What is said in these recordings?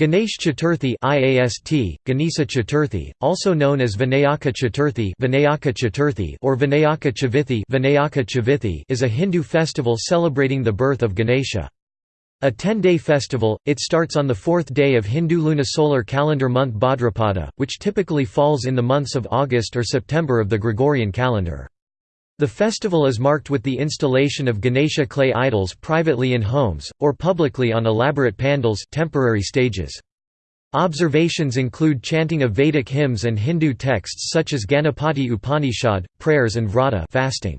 Ganesh Chaturthi IAST, Ganesa Chaturthi, also known as Vinayaka Chaturthi, Vinayaka Chaturthi or Vinayaka Chavithi, Vinayaka Chavithi is a Hindu festival celebrating the birth of Ganesha. A 10-day festival, it starts on the fourth day of Hindu lunisolar calendar month Bhadrapada, which typically falls in the months of August or September of the Gregorian calendar. The festival is marked with the installation of Ganesha clay idols privately in homes, or publicly on elaborate pandals temporary stages. Observations include chanting of Vedic hymns and Hindu texts such as Ganapati Upanishad, prayers and vrata fasting.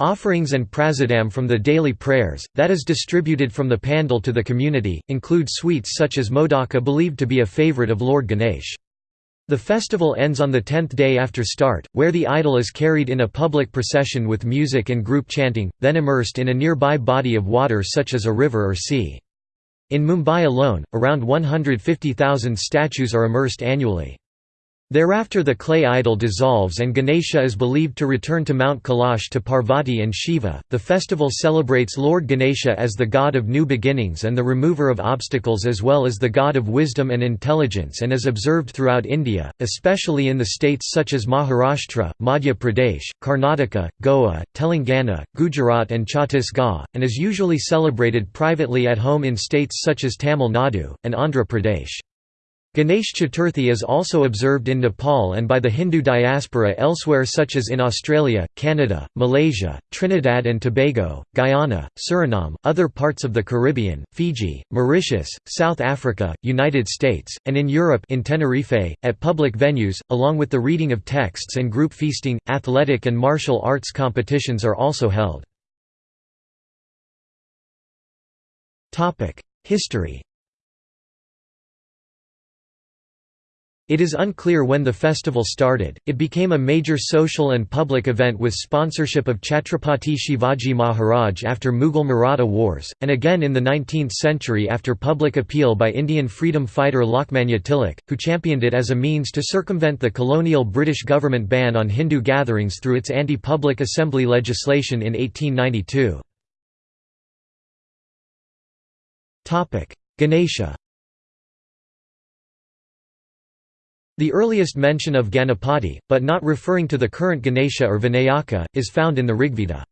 Offerings and prasadam from the daily prayers, that is distributed from the pandal to the community, include sweets such as modaka believed to be a favorite of Lord Ganesh. The festival ends on the tenth day after start, where the idol is carried in a public procession with music and group chanting, then immersed in a nearby body of water such as a river or sea. In Mumbai alone, around 150,000 statues are immersed annually. Thereafter the clay idol dissolves and Ganesha is believed to return to Mount Kailash to Parvati and Shiva. The festival celebrates Lord Ganesha as the god of new beginnings and the remover of obstacles as well as the god of wisdom and intelligence and is observed throughout India, especially in the states such as Maharashtra, Madhya Pradesh, Karnataka, Goa, Telangana, Gujarat and Chhattisgarh, and is usually celebrated privately at home in states such as Tamil Nadu, and Andhra Pradesh. Ganesh Chaturthi is also observed in Nepal and by the Hindu diaspora elsewhere such as in Australia, Canada, Malaysia, Trinidad and Tobago, Guyana, Suriname, other parts of the Caribbean, Fiji, Mauritius, South Africa, United States, and in Europe in Tenerife, at public venues, along with the reading of texts and group feasting, athletic and martial arts competitions are also held. History It is unclear when the festival started. It became a major social and public event with sponsorship of Chhatrapati Shivaji Maharaj after Mughal Maratha Wars, and again in the 19th century after public appeal by Indian freedom fighter Lokmanya Tilak, who championed it as a means to circumvent the colonial British government ban on Hindu gatherings through its anti-public assembly legislation in 1892. Ganesha The earliest mention of Ganapati, but not referring to the current Ganesha or Vinayaka, is found in the Rigveda.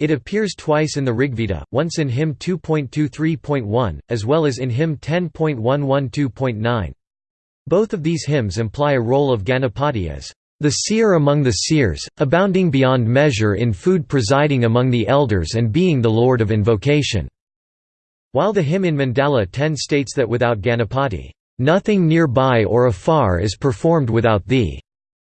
It appears twice in the Rigveda, once in hymn 2.23.1, as well as in hymn 10.112.9. Both of these hymns imply a role of Ganapati as the seer among the seers, abounding beyond measure in food presiding among the elders and being the lord of invocation." While the hymn in Mandala 10 states that without Ganapati, Nothing nearby or afar is performed without thee,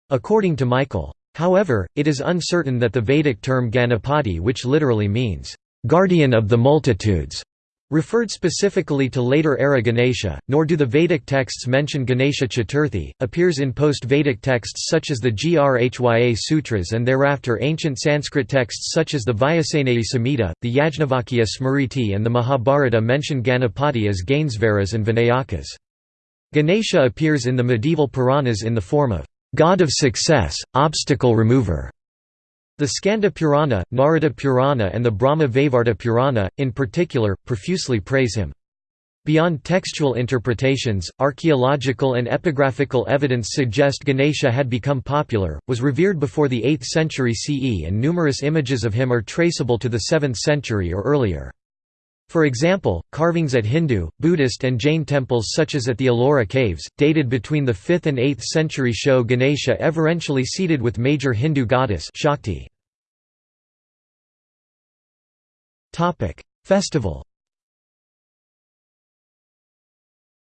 according to Michael. However, it is uncertain that the Vedic term Ganapati which literally means, guardian of the multitudes, referred specifically to later era Ganesha, nor do the Vedic texts mention Ganesha Chaturthi, appears in post-Vedic texts such as the Grhya Sutras and thereafter ancient Sanskrit texts such as the Vajasaneyi Samhita, the Yajnavalkya Smriti and the Mahabharata mention Ganapati as Gainsvaras and Vinayakas. Ganesha appears in the medieval Puranas in the form of god of success, obstacle remover. The Skanda Purana, Narada Purana and the Brahma Vaivarta Purana, in particular, profusely praise him. Beyond textual interpretations, archaeological and epigraphical evidence suggest Ganesha had become popular, was revered before the 8th century CE and numerous images of him are traceable to the 7th century or earlier. For example, carvings at Hindu, Buddhist and Jain temples such as at the Ellora caves, dated between the 5th and 8th century show Ganesha everentially seated with major Hindu goddess Shakti. Festival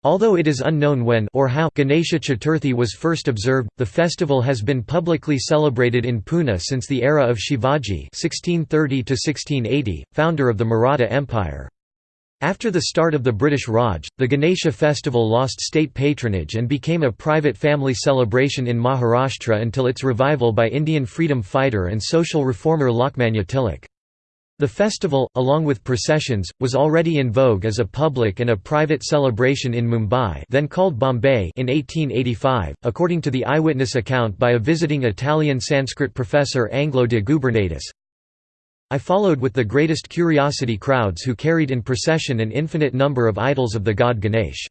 Although it is unknown when or how Ganesha Chaturthi was first observed, the festival has been publicly celebrated in Pune since the era of Shivaji (1630–1680), founder of the Maratha Empire. After the start of the British Raj, the Ganesha festival lost state patronage and became a private family celebration in Maharashtra until its revival by Indian freedom fighter and social reformer Lokmanya Tilak. The festival, along with processions, was already in vogue as a public and a private celebration in Mumbai then called Bombay in 1885, according to the eyewitness account by a visiting Italian Sanskrit professor Angelo de Gubernatis. I followed with the greatest curiosity crowds who carried in procession an infinite number of idols of the god Ganesh.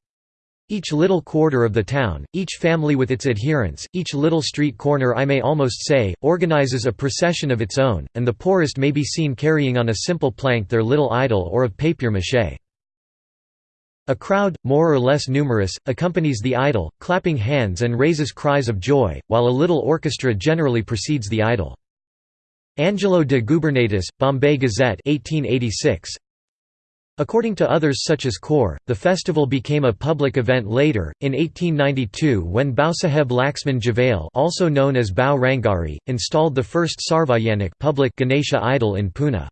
Each little quarter of the town, each family with its adherents, each little street corner I may almost say, organizes a procession of its own, and the poorest may be seen carrying on a simple plank their little idol or of papier-mâché. A crowd, more or less numerous, accompanies the idol, clapping hands and raises cries of joy, while a little orchestra generally precedes the idol. Angelo de Gubernatis, Bombay Gazette 1886, According to others such as Kaur, the festival became a public event later, in 1892 when Bausaheb Laxman Javale also known as Bau Rangari, installed the first Sarvajanik public Ganesha idol in Pune.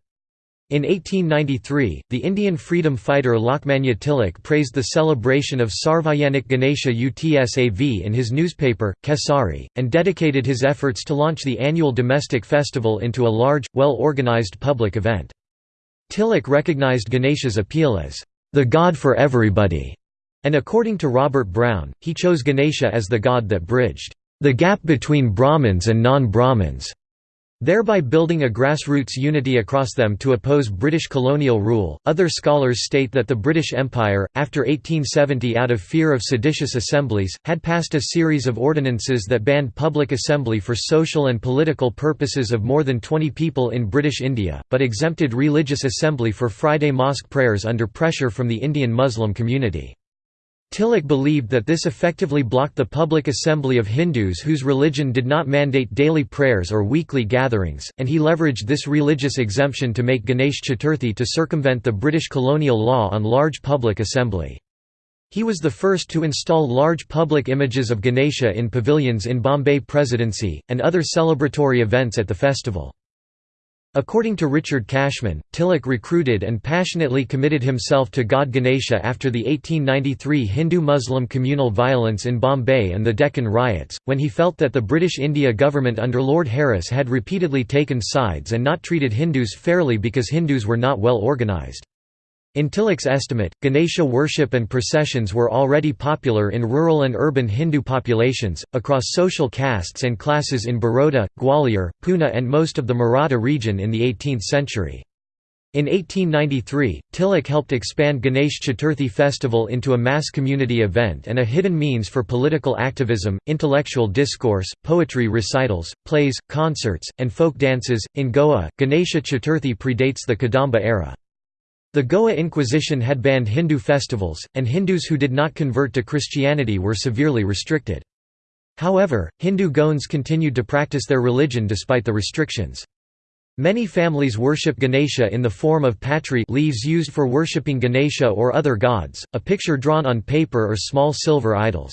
In 1893, the Indian freedom fighter Lokmanya Tilak praised the celebration of Sarvajanik Ganesha Utsav in his newspaper, Kesari, and dedicated his efforts to launch the annual domestic festival into a large, well-organized public event. Tilak recognized Ganesha's appeal as, "...the god for everybody", and according to Robert Brown, he chose Ganesha as the god that bridged, "...the gap between Brahmins and non-Brahmins." Thereby building a grassroots unity across them to oppose British colonial rule. Other scholars state that the British Empire, after 1870 out of fear of seditious assemblies, had passed a series of ordinances that banned public assembly for social and political purposes of more than 20 people in British India, but exempted religious assembly for Friday mosque prayers under pressure from the Indian Muslim community. Tilak believed that this effectively blocked the public assembly of Hindus whose religion did not mandate daily prayers or weekly gatherings, and he leveraged this religious exemption to make Ganesh Chaturthi to circumvent the British colonial law on large public assembly. He was the first to install large public images of Ganesha in pavilions in Bombay Presidency, and other celebratory events at the festival. According to Richard Cashman, Tilak recruited and passionately committed himself to god Ganesha after the 1893 Hindu-Muslim communal violence in Bombay and the Deccan riots, when he felt that the British India government under Lord Harris had repeatedly taken sides and not treated Hindus fairly because Hindus were not well organised. In Tilak's estimate, Ganesha worship and processions were already popular in rural and urban Hindu populations, across social castes and classes in Baroda, Gwalior, Pune and most of the Maratha region in the 18th century. In 1893, Tilak helped expand Ganesh Chaturthi festival into a mass community event and a hidden means for political activism, intellectual discourse, poetry recitals, plays, concerts, and folk dances. In Goa, Ganesha Chaturthi predates the Kadamba era. The Goa Inquisition had banned Hindu festivals, and Hindus who did not convert to Christianity were severely restricted. However, Hindu Goans continued to practice their religion despite the restrictions. Many families worship Ganesha in the form of patri leaves used for worshipping Ganesha or other gods, a picture drawn on paper or small silver idols.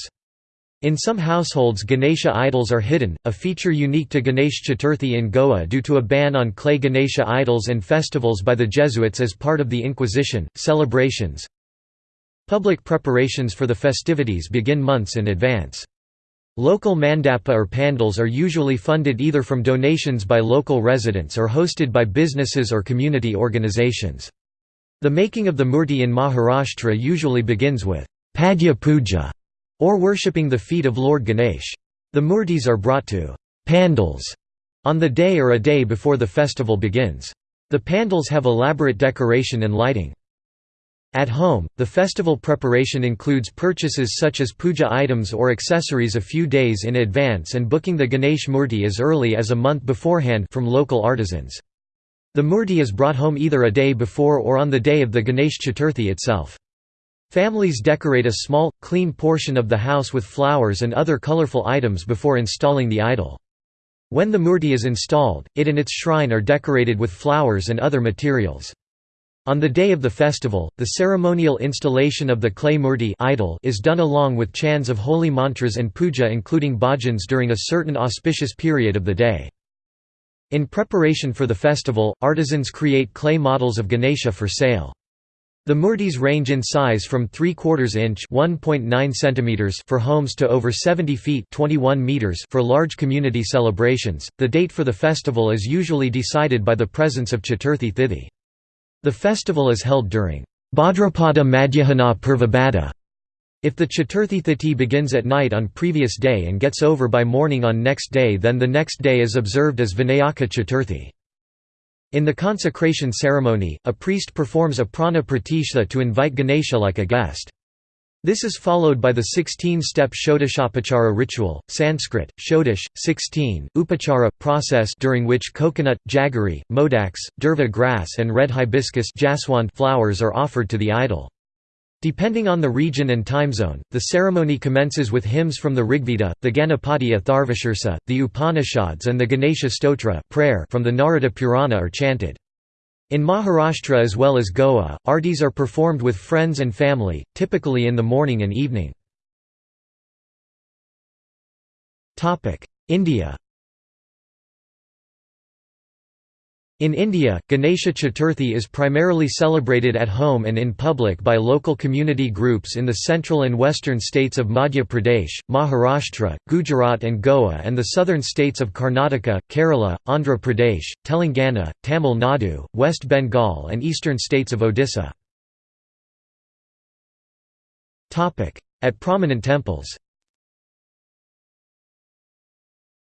In some households Ganesha idols are hidden, a feature unique to Ganesh Chaturthi in Goa due to a ban on clay Ganesha idols and festivals by the Jesuits as part of the Inquisition. Celebrations Public preparations for the festivities begin months in advance. Local mandapa or pandals are usually funded either from donations by local residents or hosted by businesses or community organizations. The making of the murti in Maharashtra usually begins with Padya Puja or worshipping the feet of Lord Ganesh. The murtis are brought to pandals on the day or a day before the festival begins. The pandals have elaborate decoration and lighting. At home, the festival preparation includes purchases such as puja items or accessories a few days in advance and booking the Ganesh Murti as early as a month beforehand from local artisans. The Murti is brought home either a day before or on the day of the Ganesh Chaturthi itself. Families decorate a small, clean portion of the house with flowers and other colorful items before installing the idol. When the murti is installed, it and its shrine are decorated with flowers and other materials. On the day of the festival, the ceremonial installation of the clay murti idol is done along with chants of holy mantras and puja including bhajans during a certain auspicious period of the day. In preparation for the festival, artisans create clay models of Ganesha for sale. The murtis range in size from 3 quarters inch (1.9 centimeters) for homes to over 70 feet (21 meters) for large community celebrations. The date for the festival is usually decided by the presence of Chaturthi Thithi. The festival is held during Bhadrapada Madhyahana Purvabhadra. If the Chaturthi Thithi begins at night on previous day and gets over by morning on next day then the next day is observed as Vinayaka Chaturthi. In the consecration ceremony, a priest performs a prana pratishtha to invite Ganesha like a guest. This is followed by the 16-step Shodashapachara ritual, Sanskrit, Shodash, 16, Upachara, process during which coconut, jaggery, modaks, durva grass and red hibiscus flowers are offered to the idol. Depending on the region and time zone, the ceremony commences with hymns from the Rigveda, the Ganapati Atharvashirsa, the Upanishads and the Ganesha Stotra prayer from the Narada Purana are chanted. In Maharashtra as well as Goa, artis are performed with friends and family, typically in the morning and evening. India In India, Ganesha Chaturthi is primarily celebrated at home and in public by local community groups in the central and western states of Madhya Pradesh, Maharashtra, Gujarat and Goa and the southern states of Karnataka, Kerala, Andhra Pradesh, Telangana, Tamil Nadu, West Bengal and eastern states of Odisha. At prominent temples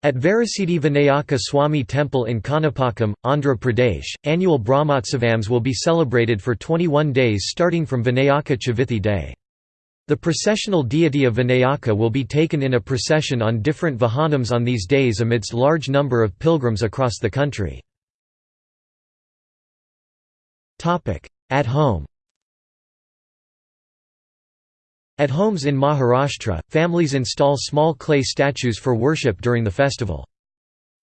At Varasiddhi Vinayaka Swami Temple in Kanipakam, Andhra Pradesh, annual Brahmotsavams will be celebrated for 21 days starting from Vinayaka Chavithi day. The processional deity of Vinayaka will be taken in a procession on different vahanams on these days amidst large number of pilgrims across the country. At home At homes in Maharashtra, families install small clay statues for worship during the festival.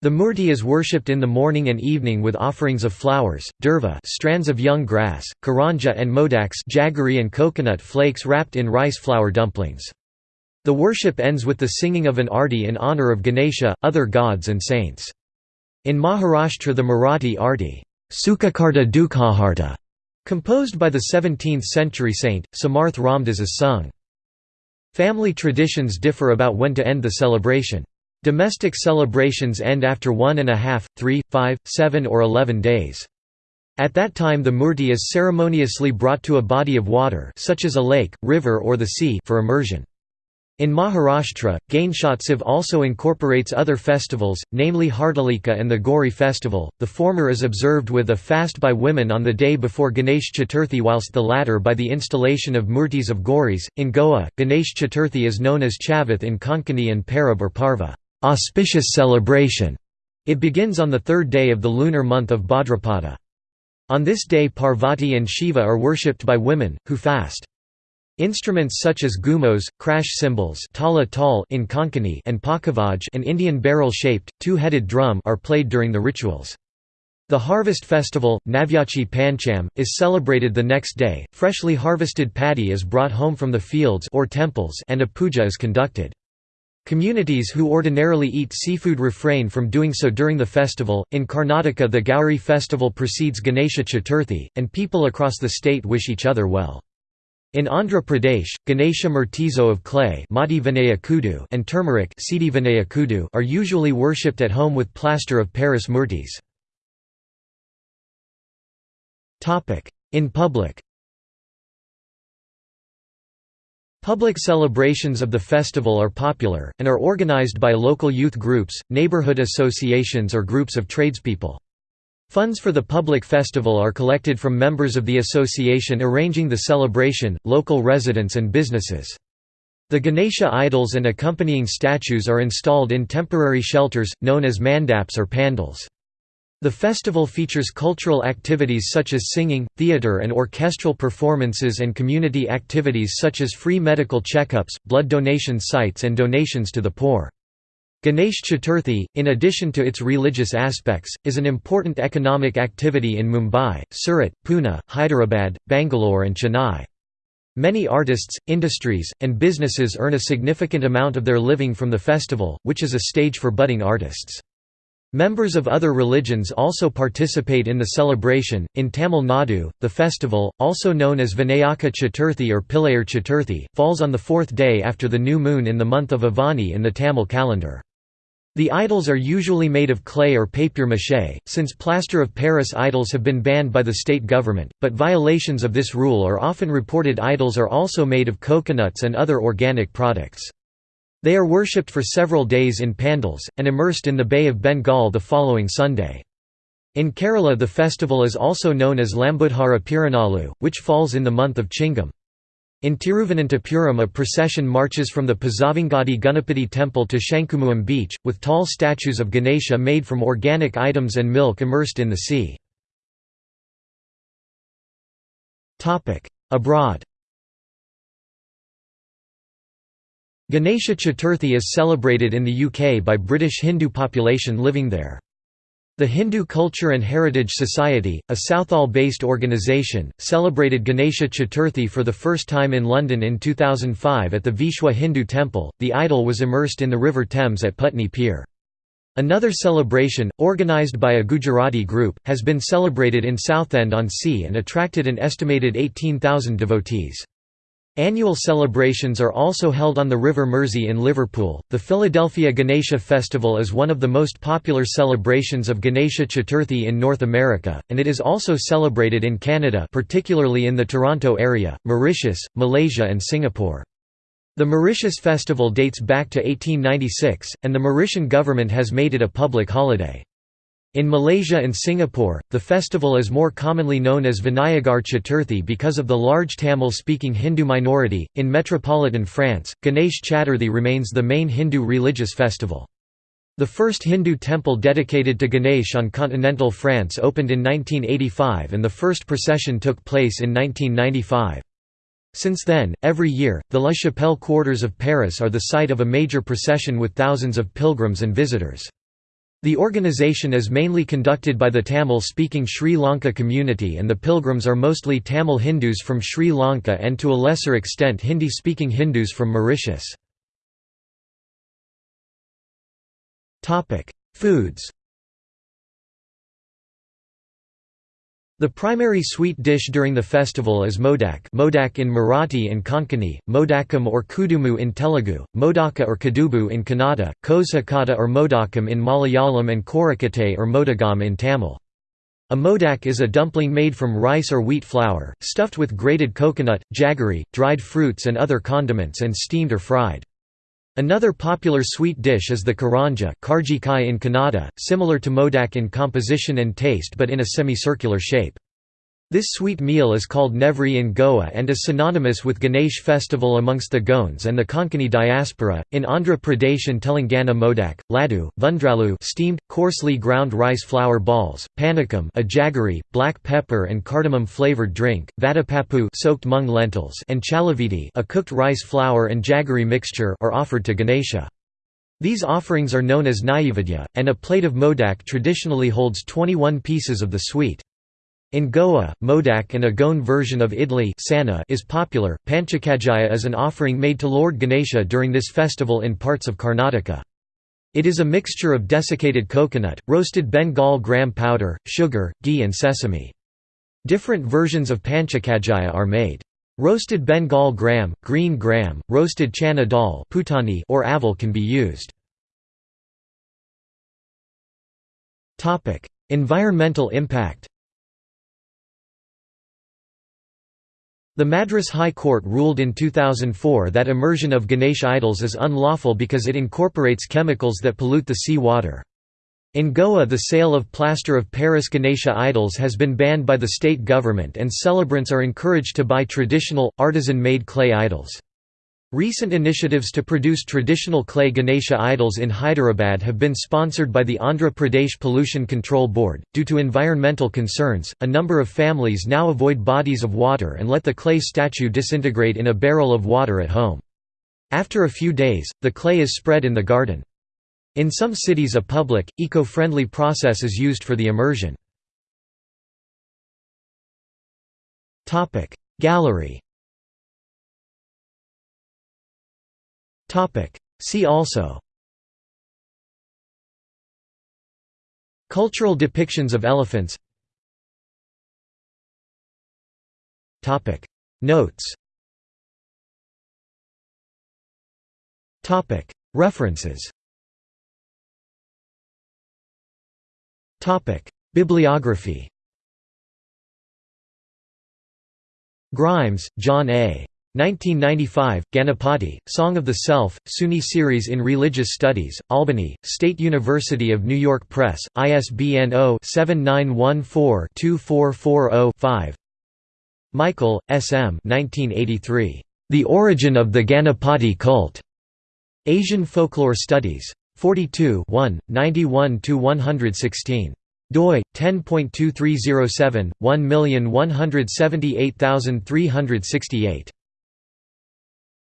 The murti is worshipped in the morning and evening with offerings of flowers, durva strands of young grass, karanja and modaks jaggery and coconut flakes wrapped in rice flour dumplings. The worship ends with the singing of an arti in honor of Ganesha, other gods and saints. In Maharashtra the Marathi arti, Sukhakarta Dukhaharta, composed by the 17th-century saint, Samarth Ramdas is sung. Family traditions differ about when to end the celebration. Domestic celebrations end after one and a half, three, five, seven or eleven days. At that time the murti is ceremoniously brought to a body of water such as a lake, river or the sea for immersion. In Maharashtra, Ganeshotsav also incorporates other festivals, namely Hartalika and the Gauri festival, the former is observed with a fast by women on the day before Ganesh Chaturthi whilst the latter by the installation of murtis of Gauris. In Goa, Ganesh Chaturthi is known as Chavith in Konkani and Parab or Parva auspicious celebration". It begins on the third day of the lunar month of Bhadrapada. On this day Parvati and Shiva are worshipped by women, who fast. Instruments such as gumos, crash cymbals tala tal in Konkani and pakavaj an Indian barrel-shaped, two-headed drum are played during the rituals. The harvest festival, Navyachi Pancham, is celebrated the next day. Freshly harvested paddy is brought home from the fields or temples and a puja is conducted. Communities who ordinarily eat seafood refrain from doing so during the festival. In Karnataka, the Gauri festival precedes Ganesha Chaturthi, and people across the state wish each other well. In Andhra Pradesh, Ganesha Murtizo of clay and turmeric are usually worshipped at home with plaster of Paris murtis. In public Public celebrations of the festival are popular, and are organized by local youth groups, neighborhood associations or groups of tradespeople. Funds for the public festival are collected from members of the association arranging the celebration, local residents and businesses. The Ganesha idols and accompanying statues are installed in temporary shelters, known as mandaps or pandals. The festival features cultural activities such as singing, theatre and orchestral performances and community activities such as free medical checkups, blood donation sites and donations to the poor. Ganesh Chaturthi, in addition to its religious aspects, is an important economic activity in Mumbai, Surat, Pune, Hyderabad, Bangalore and Chennai. Many artists, industries, and businesses earn a significant amount of their living from the festival, which is a stage for budding artists. Members of other religions also participate in the celebration. In Tamil Nadu, the festival, also known as Vinayaka Chaturthi or Pillayar Chaturthi, falls on the fourth day after the new moon in the month of Avani in the Tamil calendar. The idols are usually made of clay or papier-mâché, since plaster of Paris idols have been banned by the state government, but violations of this rule are often reported idols are also made of coconuts and other organic products. They are worshipped for several days in pandals, and immersed in the Bay of Bengal the following Sunday. In Kerala the festival is also known as Lambudhara Piranalu, which falls in the month of Chingam. In Tiruvananthapuram a procession marches from the Pazhavangadi Ganapati temple to Shankumugham beach, with tall statues of Ganesha made from organic items and milk immersed in the sea. Abroad Ganesha Chaturthi is celebrated in the UK by British Hindu population living there. The Hindu Culture and Heritage Society, a Southall-based organisation, celebrated Ganesha Chaturthi for the first time in London in 2005 at the Vishwa Hindu Temple. The idol was immersed in the River Thames at Putney Pier. Another celebration, organised by a Gujarati group, has been celebrated in Southend-on-Sea and attracted an estimated 18,000 devotees. Annual celebrations are also held on the River Mersey in Liverpool. The Philadelphia Ganesha Festival is one of the most popular celebrations of Ganesha Chaturthi in North America, and it is also celebrated in Canada, particularly in the Toronto area, Mauritius, Malaysia, and Singapore. The Mauritius Festival dates back to 1896, and the Mauritian government has made it a public holiday. In Malaysia and Singapore, the festival is more commonly known as Vinayagar Chaturthi because of the large Tamil speaking Hindu minority. In metropolitan France, Ganesh Chaturthi remains the main Hindu religious festival. The first Hindu temple dedicated to Ganesh on continental France opened in 1985 and the first procession took place in 1995. Since then, every year, the La Chapelle quarters of Paris are the site of a major procession with thousands of pilgrims and visitors. The organization is mainly conducted by the Tamil-speaking Sri Lanka community and the pilgrims are mostly Tamil Hindus from Sri Lanka and to a lesser extent Hindi-speaking Hindus from Mauritius. Foods The primary sweet dish during the festival is modak modak in Marathi and Konkani, modakam or kudumu in Telugu, modaka or kadubu in Kannada, kozhakata or modakam in Malayalam and korakate or modagam in Tamil. A modak is a dumpling made from rice or wheat flour, stuffed with grated coconut, jaggery, dried fruits and other condiments and steamed or fried. Another popular sweet dish is the karanja karjikai in Kannada, similar to modak in composition and taste but in a semicircular shape. This sweet meal is called Nevri in Goa and is synonymous with Ganesh festival amongst the Goans and the Konkani diaspora. In Andhra Pradesh and Telangana modak, laddu, vundralu steamed, coarsely ground rice flour balls, panakam a jaggery, black pepper and cardamom flavored drink, vadapappu soaked mung lentils and chalavidi a cooked rice flour and jaggery mixture are offered to Ganesha. These offerings are known as naivedya, and a plate of modak traditionally holds 21 pieces of the sweet. In Goa, modak and a Goan version of idli is popular. Panchakajaya is an offering made to Lord Ganesha during this festival in parts of Karnataka. It is a mixture of desiccated coconut, roasted Bengal gram powder, sugar, ghee and sesame. Different versions of panchakajaya are made. Roasted Bengal gram, green gram, roasted chana dal or aval can be used. Environmental impact The Madras High Court ruled in 2004 that immersion of Ganesh idols is unlawful because it incorporates chemicals that pollute the sea water. In Goa the sale of plaster of Paris Ganesha idols has been banned by the state government and celebrants are encouraged to buy traditional, artisan-made clay idols. Recent initiatives to produce traditional clay Ganesha idols in Hyderabad have been sponsored by the Andhra Pradesh Pollution Control Board. Due to environmental concerns, a number of families now avoid bodies of water and let the clay statue disintegrate in a barrel of water at home. After a few days, the clay is spread in the garden. In some cities a public, eco-friendly process is used for the immersion. Gallery See also. Cultural depictions of elephants. Notes. References. Bibliography. Grimes, John A. 1995, Ganapati, Song of the Self, SUNY Series in Religious Studies, Albany, State University of New York Press, ISBN 0-7914-2440-5 Michael, S. M. 1983. The Origin of the Ganapati Cult. Asian Folklore Studies. 42 91–116 doi 10.2307 1178368